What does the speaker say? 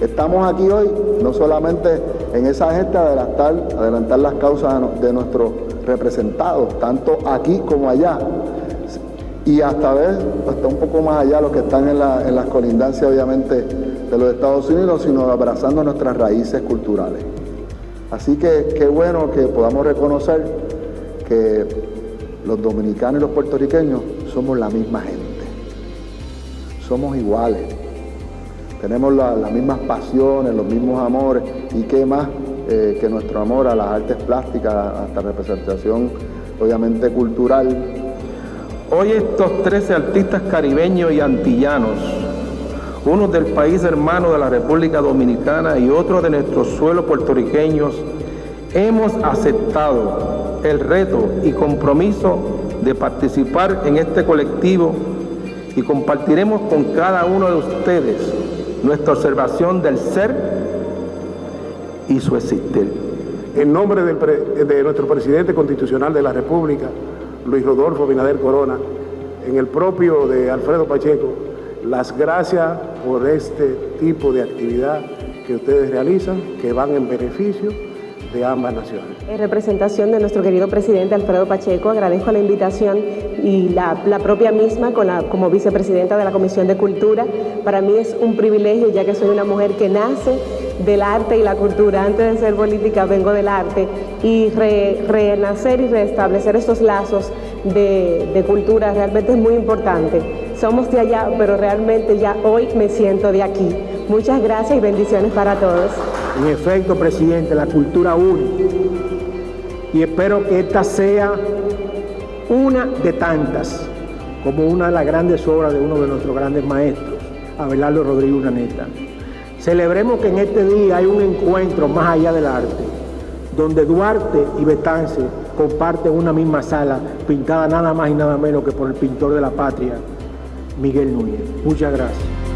estamos aquí hoy no solamente en esa gesta de adelantar, las causas de nuestros representados, tanto aquí como allá, y hasta ver, hasta un poco más allá los que están en, las colindancias obviamente de los Estados Unidos, sino abrazando nuestras raíces culturales. Así que qué bueno que podamos reconocer que los dominicanos y los puertorriqueños somos la misma gente, somos iguales, tenemos las mismas pasiones, los mismos amores. Y qué más eh, que nuestro amor a las artes plásticas, hasta representación obviamente cultural Hoy estos 13 artistas caribeños y antillanos, unos del país hermano de la República Dominicana y otros de nuestros suelos puertorriqueños, hemos aceptado el reto y compromiso de participar en este colectivo y compartiremos con cada uno de ustedes nuestra observación del ser y su existir. En nombre de nuestro presidente constitucional de la República, Luis Rodolfo Binader Corona, en el propio de Alfredo Pacheco, las gracias por este tipo de actividad que ustedes realizan, que van en beneficio de ambas naciones. En representación de nuestro querido presidente Alfredo Pacheco, agradezco la invitación y la, propia misma como vicepresidenta de la Comisión de Cultura. Para mí es un privilegio ya que soy una mujer que nace del arte y la cultura. Antes de ser política vengo del arte y renacer y restablecer estos lazos de, de cultura realmente es muy importante. Somos de allá, pero realmente ya hoy me siento de aquí. Muchas gracias y bendiciones para todos. En efecto, presidente, la cultura une. Y espero que esta sea una de tantas, como una de las grandes obras de uno de nuestros grandes maestros, Abelardo Rodríguez Unaneta. Celebremos que en este día hay un encuentro más allá del arte, donde Duarte y Betance comparten una misma sala, pintada nada más y nada menos que por el pintor de la patria, Miguel Núñez. Muchas gracias.